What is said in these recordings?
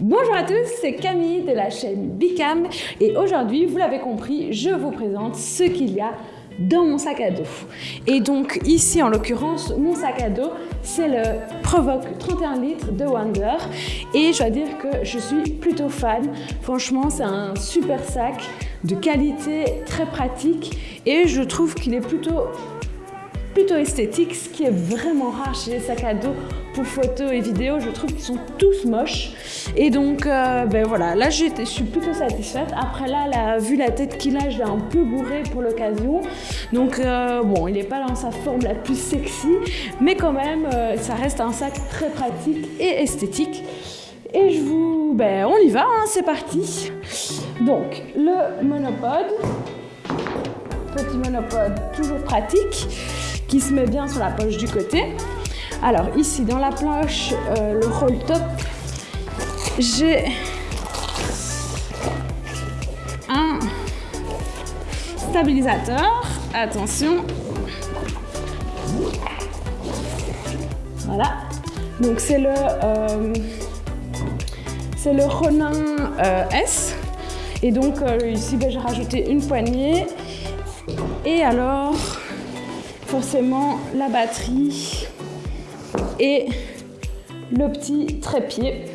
Bonjour à tous, c'est Camille de la chaîne Bicam et aujourd'hui, vous l'avez compris, je vous présente ce qu'il y a dans mon sac à dos. Et donc ici, en l'occurrence, mon sac à dos, c'est le Provoque 31 litres de Wonder et je dois dire que je suis plutôt fan. Franchement, c'est un super sac de qualité, très pratique et je trouve qu'il est plutôt plutôt esthétique, ce qui est vraiment rare chez les sacs à dos pour photos et vidéos. Je trouve qu'ils sont tous moches. Et donc, euh, ben voilà, là, je suis plutôt satisfaite. Après là, vu la tête qu'il a, je l'ai un peu bourré pour l'occasion. Donc, euh, bon, il n'est pas dans sa forme la plus sexy, mais quand même, euh, ça reste un sac très pratique et esthétique. Et je vous... Ben, on y va, hein, c'est parti. Donc, le monopode. Petit monopode, toujours pratique se met bien sur la poche du côté. Alors ici dans la poche, euh, le roll top, j'ai un stabilisateur. Attention. Voilà. Donc c'est le euh, c'est le Ronin euh, S. Et donc ici ben, j'ai rajouté une poignée. Et alors forcément la batterie et le petit trépied.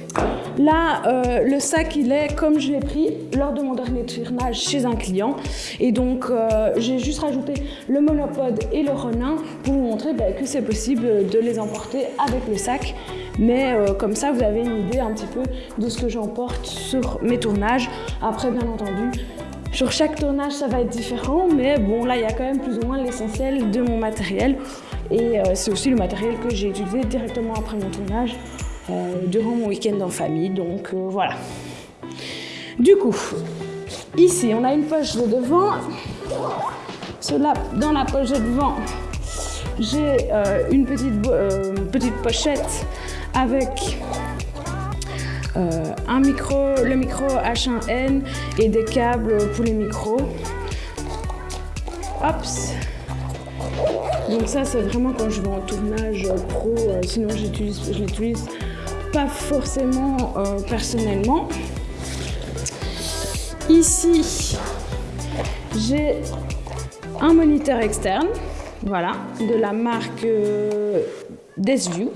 Là, euh, le sac, il est comme je l'ai pris lors de mon dernier tournage chez un client. Et donc, euh, j'ai juste rajouté le monopode et le renin pour vous montrer bah, que c'est possible de les emporter avec le sac. Mais euh, comme ça, vous avez une idée un petit peu de ce que j'emporte sur mes tournages. Après, bien entendu, sur chaque tournage, ça va être différent, mais bon, là, il y a quand même plus ou moins l'essentiel de mon matériel. Et euh, c'est aussi le matériel que j'ai utilisé directement après mon tournage, euh, durant mon week-end en famille, donc euh, voilà. Du coup, ici, on a une poche de devant. Cela, dans la poche de devant, j'ai une petite, petite pochette avec un micro, le micro H1N et des câbles pour les micros. Donc ça, c'est vraiment quand je vais en tournage pro, euh, sinon je l'utilise pas forcément euh, personnellement. Ici, j'ai un moniteur externe, voilà, de la marque Desview.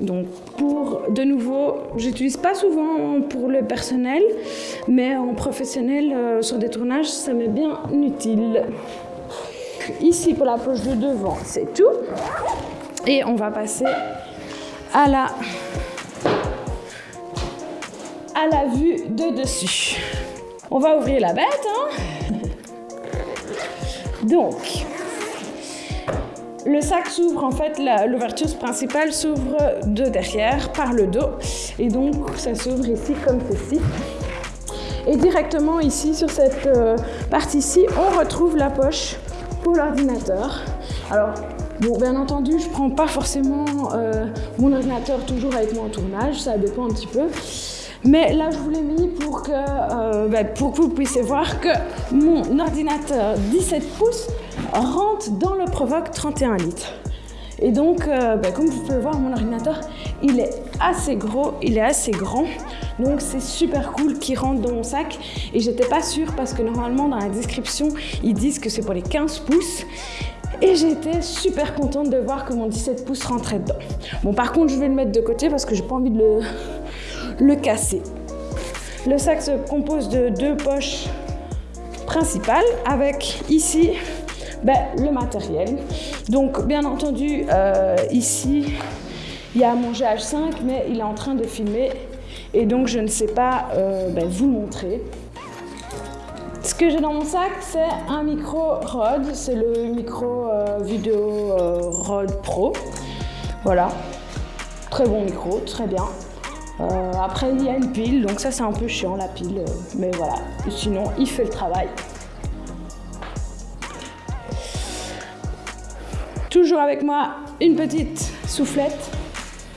Donc pour, de nouveau, j'utilise pas souvent pour le personnel, mais en professionnel, euh, sur des tournages, ça m'est bien utile. Ici, pour la poche de devant, c'est tout. Et on va passer à la, à la vue de dessus. On va ouvrir la bête. Hein Donc, le sac s'ouvre, en fait, l'ouverture principale s'ouvre de derrière, par le dos. Et donc, ça s'ouvre ici comme ceci. Et directement ici, sur cette euh, partie-ci, on retrouve la poche pour l'ordinateur. Alors, bien entendu, je prends pas forcément euh, mon ordinateur toujours avec moi en tournage, ça dépend un petit peu. Mais là, je vous l'ai mis pour que, euh, ben, pour que vous puissiez voir que mon ordinateur 17 pouces rentre dans le Provoque 31 litres. Et donc, euh, ben, comme vous pouvez voir, mon ordinateur, il est assez gros, il est assez grand. Donc, c'est super cool qu'il rentre dans mon sac. Et j'étais pas sûre parce que normalement, dans la description, ils disent que c'est pour les 15 pouces. Et j'étais super contente de voir que mon 17 pouces rentrait dedans. Bon, par contre, je vais le mettre de côté parce que j'ai pas envie de le, le casser. Le sac se compose de deux poches principales avec ici ben, le matériel. Donc bien entendu euh, ici il y a mon GH5 mais il est en train de filmer et donc je ne sais pas euh, ben, vous montrer. Ce que j'ai dans mon sac, c'est un micro Rode, c'est le micro euh, vidéo Rode Pro. Voilà, très bon micro, très bien. Après, il y a une pile, donc ça, c'est un peu chiant, la pile. Mais voilà, sinon, il fait le travail. Toujours avec moi, une petite soufflette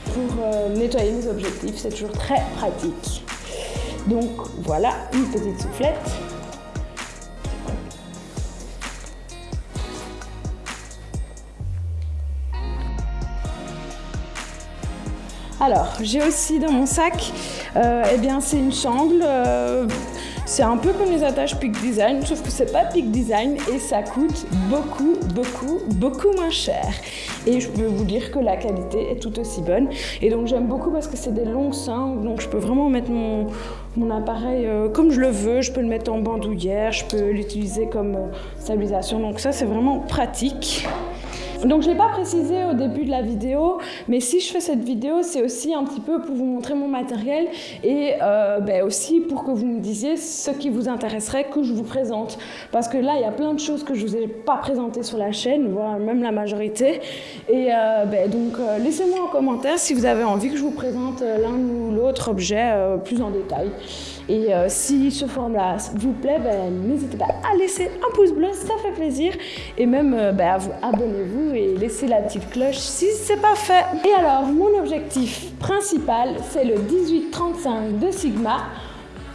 pour euh, nettoyer mes objectifs. C'est toujours très pratique. Donc, voilà, une petite soufflette. Alors, j'ai aussi dans mon sac, euh, eh bien, c'est une sangle. euh, c'est un peu comme les attaches Peak Design, sauf que c'est pas Peak Design et ça coûte beaucoup, beaucoup, beaucoup moins cher. Et je peux vous dire que la qualité est tout aussi bonne. Et donc j'aime beaucoup parce que c'est des longues sangles, donc je peux vraiment mettre mon, mon appareil euh, comme je le veux. Je peux le mettre en bandoulière, je peux l'utiliser comme euh, stabilisation. Donc ça, c'est vraiment pratique. Donc je ne l'ai pas précisé au début de la vidéo, mais si je fais cette vidéo, c'est aussi un petit peu pour vous montrer mon matériel et euh, ben aussi pour que vous me disiez ce qui vous intéresserait que je vous présente. Parce que là, il y a plein de choses que je ne vous ai pas présentées sur la chaîne, voire même la majorité. Et euh, ben, donc euh, laissez-moi en commentaire si vous avez envie que je vous présente l'un ou l'autre objet plus en détail. Et euh, si ce format vous plaît, ben, n'hésitez pas à laisser un pouce bleu, ça fait plaisir. Et même, euh, ben, abonnez-vous et laissez la petite cloche si c'est pas fait. Et alors, mon objectif principal, c'est le 1835 de Sigma.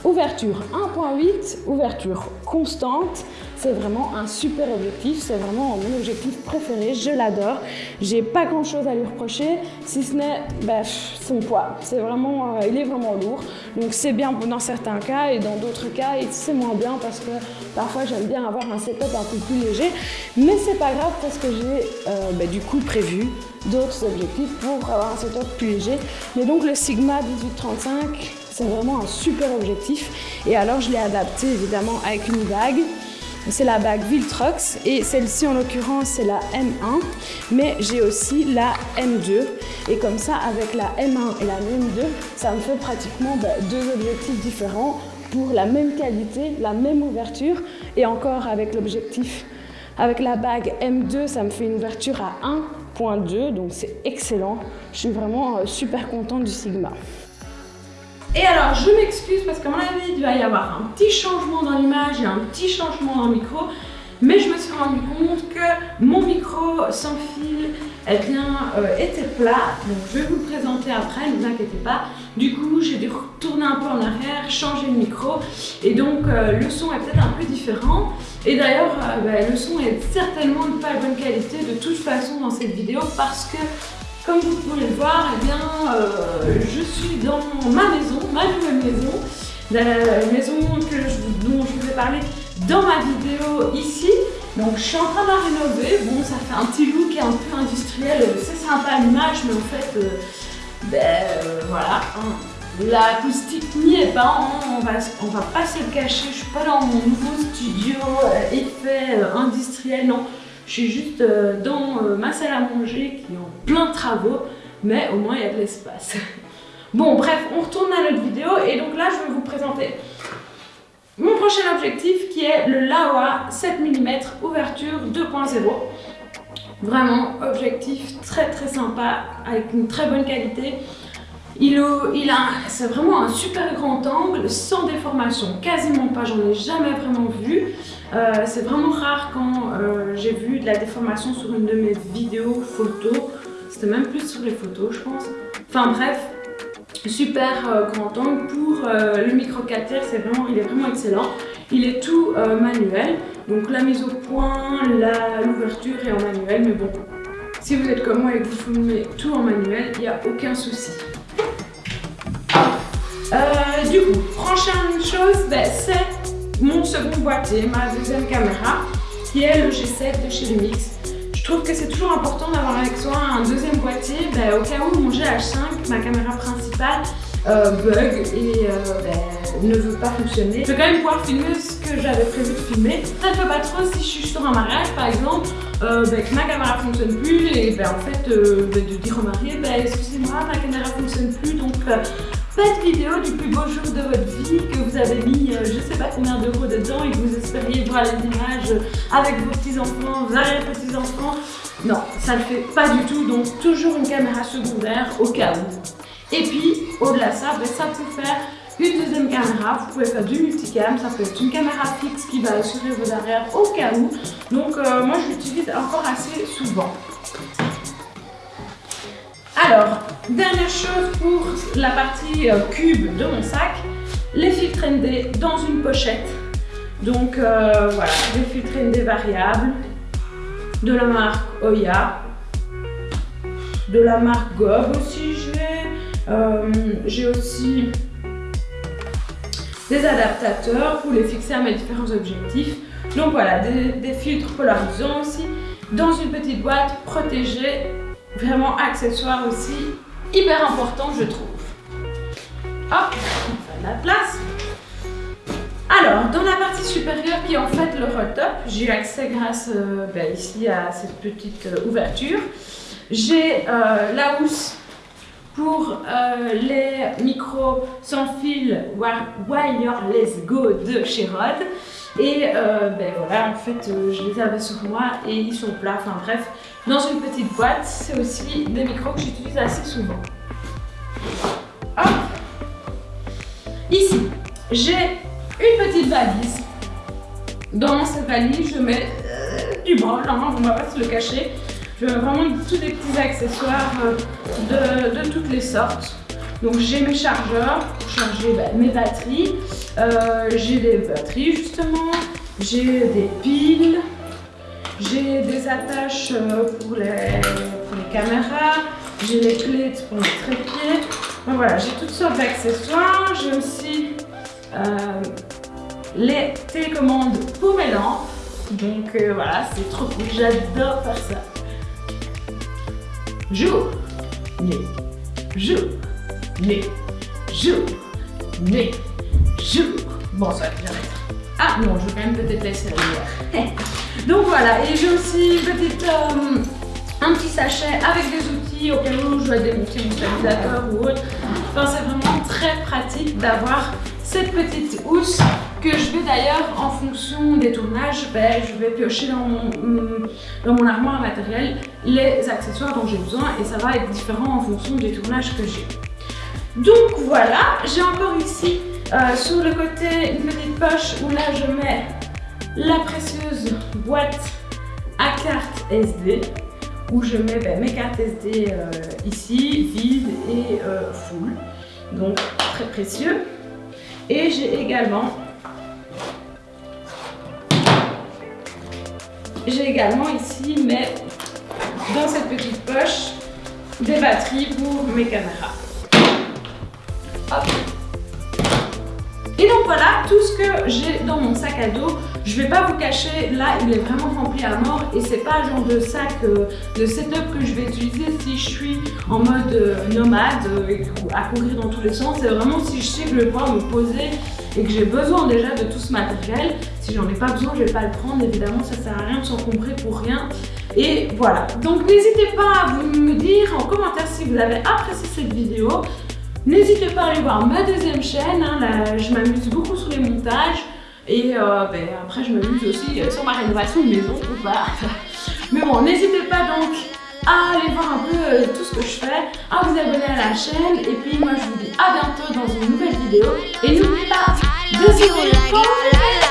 Ouverture 1.8, ouverture constante, c'est vraiment un super objectif, c'est vraiment mon objectif préféré, je l'adore. J'ai pas grand chose à lui reprocher, si ce n'est bah, son poids. C'est vraiment, euh, il est vraiment lourd, donc c'est bien dans certains cas et dans d'autres cas c'est moins bien parce que parfois j'aime bien avoir un setup un peu plus léger, mais c'est pas grave parce que j'ai euh, bah, du coup prévu d'autres objectifs pour avoir un setup plus léger. Mais donc le Sigma 1835, c'est vraiment un super objectif. Et alors, je l'ai adapté évidemment avec une bague. C'est la bague Viltrox et celle-ci en l'occurrence c'est la M1 mais j'ai aussi la M2 et comme ça avec la M1 et la M2 ça me fait pratiquement bah, deux objectifs différents pour la même qualité, la même ouverture et encore avec l'objectif avec la bague M2 ça me fait une ouverture à 1.2 donc c'est excellent. Je suis vraiment euh, super contente du Sigma. Et alors, je m'excuse parce qu'à mon avis, il va y avoir un petit changement dans l'image et un petit changement dans le micro. Mais je me suis rendu compte que mon micro sans fil eh bien, euh, était plat. Donc, je vais vous le présenter après, ne vous inquiétez pas. Du coup, j'ai dû retourner un peu en arrière, changer le micro. Et donc, euh, le son est peut-être un peu différent. Et d'ailleurs, euh, bah, le son est certainement de pas de bonne qualité de toute façon dans cette vidéo parce que comme vous pouvez le voir, eh bien, euh, je suis dans ma maison, ma nouvelle maison, la maison dont je vous ai parlé dans ma vidéo ici. Donc je suis en train de la rénover. Bon, ça fait un petit look un peu industriel, c'est sympa l'image, mais en fait, euh, ben euh, voilà. hein. L'acoustique n'y est pas, hein, on, va, on va pas se le cacher, je suis pas dans mon nouveau studio euh, effet euh, industriel, non. Je suis juste euh, dans euh, ma salle à manger qui est en plein travaux, mais au moins il y a de l'espace. Bon, bref, on retourne à notre vidéo et donc là je vais vous présenter mon prochain objectif qui est le Laowa 7 mm ouverture 2.0. Vraiment, objectif très très sympa avec une très bonne qualité. C'est vraiment un super grand angle, sans déformation, quasiment pas, j'en ai jamais vraiment vu. Euh, c'est vraiment rare quand euh, j'ai vu de la déformation sur une de mes vidéos photos. C'était même plus sur les photos, je pense. Enfin bref, super euh, grand angle pour le micro 4 tiers, c'est vraiment, il est vraiment excellent. Il est tout manuel, donc la mise au point, l'ouverture est en manuel, mais bon, si vous êtes comme moi et que vous filmez tout en manuel, il n'y a aucun souci. Euh, du coup, prochaine chose, ben, c'est mon second boîtier, ma deuxième caméra, qui est le G7 de chez Lumix. Je trouve que c'est toujours important d'avoir avec soi un deuxième boîtier, ben, au cas où mon GH5, ma caméra principale, euh, bug et euh, ben, ne veut pas fonctionner. Je vais quand même pouvoir filmer ce que j'avais prévu de filmer. Ça ne fait pas trop si je suis sur un mariage par exemple, ben, que ma caméra fonctionne plus et ben, en fait ben, de dire au marié, ben, excusez-moi ma caméra fonctionne plus donc Faites vidéo du plus beau jour de votre vie, que vous avez mis euh, je sais pas combien d'euros dedans et que vous espériez voir les images avec vos petits-enfants, vos arrière-petits-enfants. Non, ça ne le fait pas du tout, donc toujours une caméra secondaire au cas où. Et puis, au-delà de ça, ben, ça peut faire une deuxième caméra, vous pouvez faire du multicam, ça peut être une caméra fixe qui va assurer vos arrières au cas où. Donc euh, moi je l'utilise encore assez souvent. Alors, dernière chose pour la partie euh, cube de mon sac, les filtres ND dans une pochette. Donc euh, voilà, des filtres ND variables, de la marque Oya, de la marque Gob aussi Euh, j'ai aussi des adaptateurs pour les fixer à mes différents objectifs. Donc voilà, des, filtres polarisants aussi, dans une petite boîte protégée, vraiment accessoire aussi, hyper important je trouve. Hop, on fait la place. Alors, dans la partie supérieure qui est en fait le roll top, j'ai accès grâce euh, ben, ici à cette petite euh, ouverture. J'ai euh, la housse pour les micros sans fil Wireless Go de chez Rode. Et ben voilà, en fait, je les avais sur moi et ils sont plats. Enfin bref, dans une petite boîte, c'est aussi des micros que j'utilise assez souvent. Hop Ici, j'ai une petite valise. Dans cette valise, je mets euh, du bol, hein, on va pas se le cacher. Je mets vraiment tous les petits accessoires euh, de, toutes les sortes. Donc j'ai mes chargeurs pour charger bah, mes batteries. Euh, j'ai des batteries justement. J'ai des piles. J'ai des attaches pour les, pour les caméras. J'ai les clés pour les trépieds. Donc voilà, j'ai toutes sortes d'accessoires. J'ai aussi les télécommandes pour mes lampes. Donc euh, voilà, c'est trop cool, j'adore faire ça. Jour, nuit, jour, nuit, jour, nuit, jour. Bon, ça va bien Ah non, je vais quand même peut-être laisser la. Donc voilà, et j'ai aussi petite, euh, un petit sachet avec des outils au cas où je dois démonter mon stabilisateur ou autre. Enfin, c'est vraiment très pratique d'avoir cette petite housse que je vais d'ailleurs, en fonction des tournages, ben, je vais piocher dans mon, mm, dans mon armoire matériel les accessoires dont j'ai besoin et ça va être différent en fonction des tournages que j'ai. Donc voilà, j'ai encore ici euh, sur le côté une petite poche où là je mets la précieuse boîte à carte SD où je mets ben, mes cartes SD euh, ici, vides et euh, full. Donc très précieux. Et j'ai également J'ai également ici, mais dans cette petite poche, des batteries pour mes caméras. Et donc voilà tout ce que j'ai dans mon sac à dos. Je vais pas vous cacher, là il est vraiment rempli à mort et c'est pas le genre de sac, euh, de setup que je vais utiliser si je suis en mode euh, nomade euh, à courir dans tous les sens. C'est vraiment si je sais que je vais pouvoir me poser et que j'ai besoin déjà de tout ce matériel. Si j'en ai pas besoin, je vais pas le prendre. Évidemment, ça sert à rien de s'encombrer pour rien. Et voilà. Donc n'hésitez pas à vous me dire en commentaire si vous avez apprécié cette vidéo. N'hésitez pas à aller voir ma deuxième chaîne. Hein. là, je m'amuse beaucoup sur les montages. Et euh, ben, après, je m'amuse aussi sur ma rénovation de maison ou pas. Mais bon, n'hésitez pas donc à aller voir un peu euh, tout ce que je fais, à vous abonner à la chaîne. Et puis moi, je vous dis à bientôt dans une nouvelle vidéo. Et n'oubliez pas de